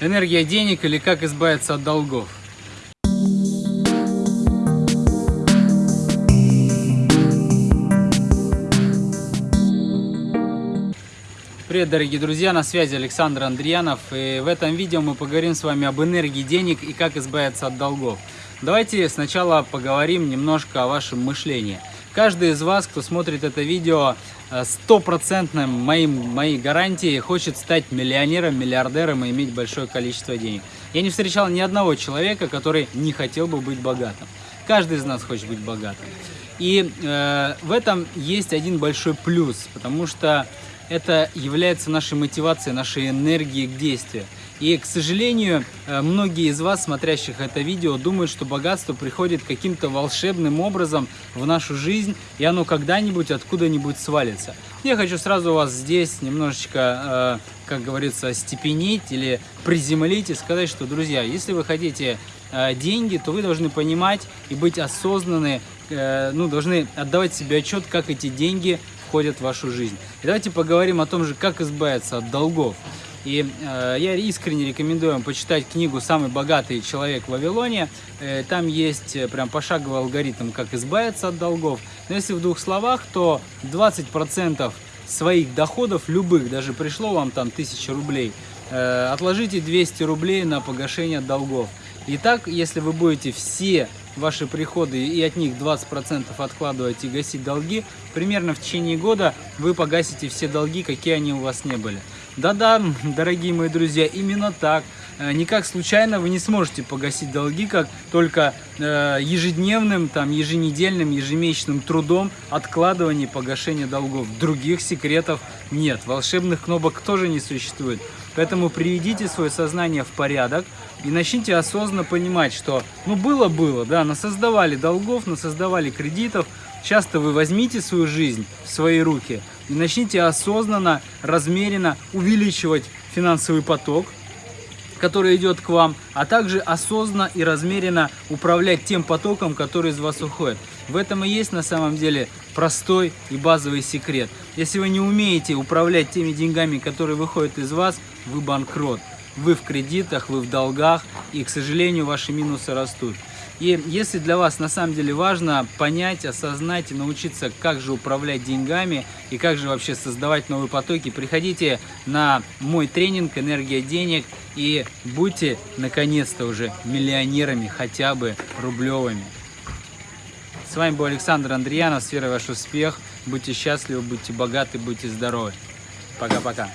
Энергия денег или как избавиться от долгов. Привет, дорогие друзья, на связи Александр Андреянов. И в этом видео мы поговорим с вами об энергии денег и как избавиться от долгов. Давайте сначала поговорим немножко о вашем мышлении. Каждый из вас, кто смотрит это видео, э, стопроцентным моим, моей гарантией хочет стать миллионером, миллиардером и иметь большое количество денег. Я не встречал ни одного человека, который не хотел бы быть богатым. Каждый из нас хочет быть богатым. И э, в этом есть один большой плюс, потому что это является нашей мотивацией, нашей энергией к действию. И, к сожалению, э, многие из вас, смотрящих это видео, думают, что богатство приходит каким-то волшебным образом в нашу жизнь, и оно когда-нибудь откуда-нибудь свалится. Я хочу сразу вас здесь немножечко, э, как говорится, степенить или приземлить и сказать, что, друзья, если вы хотите э, деньги, то вы должны понимать и быть осознанны, ну, должны отдавать себе отчет, как эти деньги входят в вашу жизнь. И давайте поговорим о том же, как избавиться от долгов. И э, я искренне рекомендую вам почитать книгу «Самый богатый человек в Вавилоне». Э, там есть э, прям пошаговый алгоритм, как избавиться от долгов. Но если в двух словах, то 20% своих доходов, любых, даже пришло вам там 1000 рублей, э, отложите 200 рублей на погашение долгов. И так, если вы будете все ваши приходы и от них 20% откладывать и гасить долги, примерно в течение года вы погасите все долги, какие они у вас не были. Да-да, дорогие мои друзья, именно так. Э, никак случайно вы не сможете погасить долги, как только э, ежедневным, там, еженедельным, ежемесячным трудом откладывания и погашения долгов. Других секретов нет, волшебных кнопок тоже не существует. Поэтому приведите свое сознание в порядок и начните осознанно понимать, что ну было-было, да, насоздавали долгов, насоздавали кредитов, Часто вы возьмите свою жизнь в свои руки и начните осознанно, размеренно увеличивать финансовый поток, который идет к вам, а также осознанно и размеренно управлять тем потоком, который из вас уходит. В этом и есть на самом деле простой и базовый секрет. Если вы не умеете управлять теми деньгами, которые выходят из вас, вы банкрот. Вы в кредитах, вы в долгах, и, к сожалению, ваши минусы растут. И если для вас на самом деле важно понять, осознать и научиться, как же управлять деньгами и как же вообще создавать новые потоки, приходите на мой тренинг «Энергия денег» и будьте наконец-то уже миллионерами, хотя бы рублевыми. С вами был Александр Андреянов, сфера ваш успех. Будьте счастливы, будьте богаты, будьте здоровы. Пока-пока.